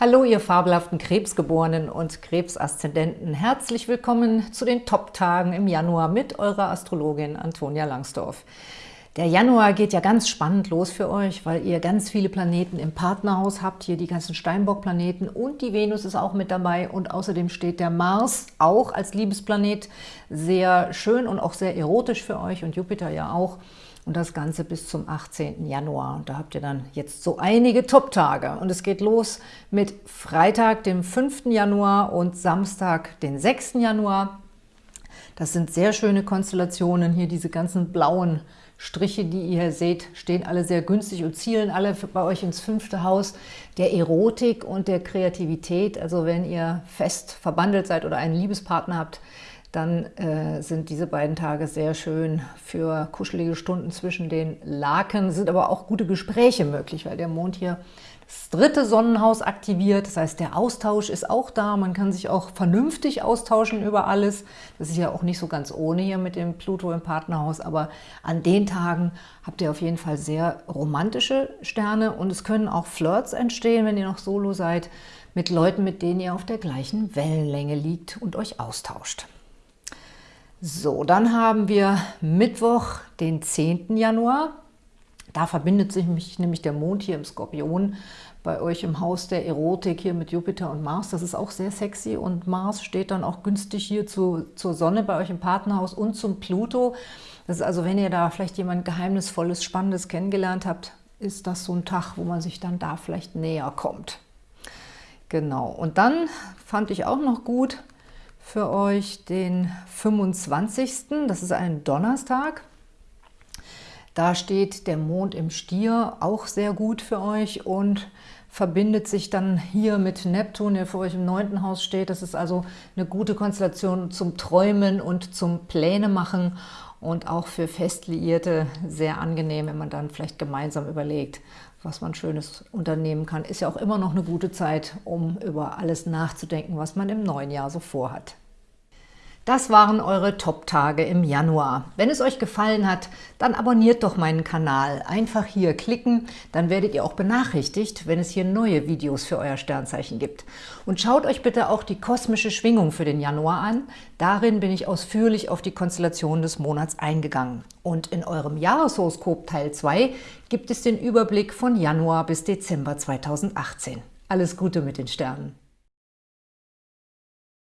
Hallo, ihr fabelhaften Krebsgeborenen und Krebsaszendenten. Herzlich willkommen zu den Top-Tagen im Januar mit eurer Astrologin Antonia Langsdorf. Der Januar geht ja ganz spannend los für euch, weil ihr ganz viele Planeten im Partnerhaus habt, hier die ganzen Steinbock-Planeten und die Venus ist auch mit dabei und außerdem steht der Mars auch als Liebesplanet sehr schön und auch sehr erotisch für euch und Jupiter ja auch und das Ganze bis zum 18. Januar. Und da habt ihr dann jetzt so einige Top-Tage. Und es geht los mit Freitag, dem 5. Januar und Samstag, den 6. Januar. Das sind sehr schöne Konstellationen. Hier diese ganzen blauen Striche, die ihr hier seht, stehen alle sehr günstig und zielen alle bei euch ins fünfte Haus der Erotik und der Kreativität. Also wenn ihr fest verbandelt seid oder einen Liebespartner habt, dann äh, sind diese beiden Tage sehr schön für kuschelige Stunden zwischen den Laken, sind aber auch gute Gespräche möglich, weil der Mond hier das dritte Sonnenhaus aktiviert, das heißt, der Austausch ist auch da, man kann sich auch vernünftig austauschen über alles. Das ist ja auch nicht so ganz ohne hier mit dem Pluto im Partnerhaus, aber an den Tagen habt ihr auf jeden Fall sehr romantische Sterne. Und es können auch Flirts entstehen, wenn ihr noch solo seid, mit Leuten, mit denen ihr auf der gleichen Wellenlänge liegt und euch austauscht. So, dann haben wir Mittwoch, den 10. Januar. Da verbindet sich nämlich der Mond hier im Skorpion bei euch im Haus der Erotik hier mit Jupiter und Mars. Das ist auch sehr sexy und Mars steht dann auch günstig hier zu, zur Sonne bei euch im Partnerhaus und zum Pluto. Das ist also, wenn ihr da vielleicht jemand Geheimnisvolles, Spannendes kennengelernt habt, ist das so ein Tag, wo man sich dann da vielleicht näher kommt. Genau, und dann fand ich auch noch gut, für euch den 25. Das ist ein Donnerstag. Da steht der Mond im Stier, auch sehr gut für euch und verbindet sich dann hier mit Neptun, der für euch im neunten Haus steht. Das ist also eine gute Konstellation zum Träumen und zum Pläne machen und auch für Festliierte sehr angenehm, wenn man dann vielleicht gemeinsam überlegt, was man Schönes unternehmen kann. Ist ja auch immer noch eine gute Zeit, um über alles nachzudenken, was man im neuen Jahr so vorhat. Das waren eure Top-Tage im Januar. Wenn es euch gefallen hat, dann abonniert doch meinen Kanal. Einfach hier klicken, dann werdet ihr auch benachrichtigt, wenn es hier neue Videos für euer Sternzeichen gibt. Und schaut euch bitte auch die kosmische Schwingung für den Januar an. Darin bin ich ausführlich auf die Konstellation des Monats eingegangen. Und in eurem Jahreshoroskop Teil 2 gibt es den Überblick von Januar bis Dezember 2018. Alles Gute mit den Sternen!